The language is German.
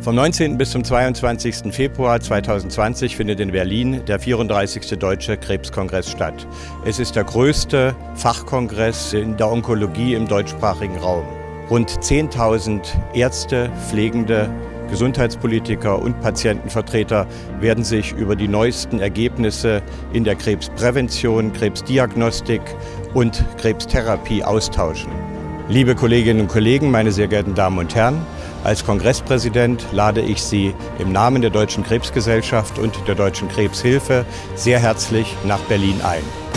Vom 19. bis zum 22. Februar 2020 findet in Berlin der 34. Deutsche Krebskongress statt. Es ist der größte Fachkongress in der Onkologie im deutschsprachigen Raum. Rund 10.000 Ärzte, Pflegende, Gesundheitspolitiker und Patientenvertreter werden sich über die neuesten Ergebnisse in der Krebsprävention, Krebsdiagnostik und Krebstherapie austauschen. Liebe Kolleginnen und Kollegen, meine sehr geehrten Damen und Herren, als Kongresspräsident lade ich Sie im Namen der Deutschen Krebsgesellschaft und der Deutschen Krebshilfe sehr herzlich nach Berlin ein.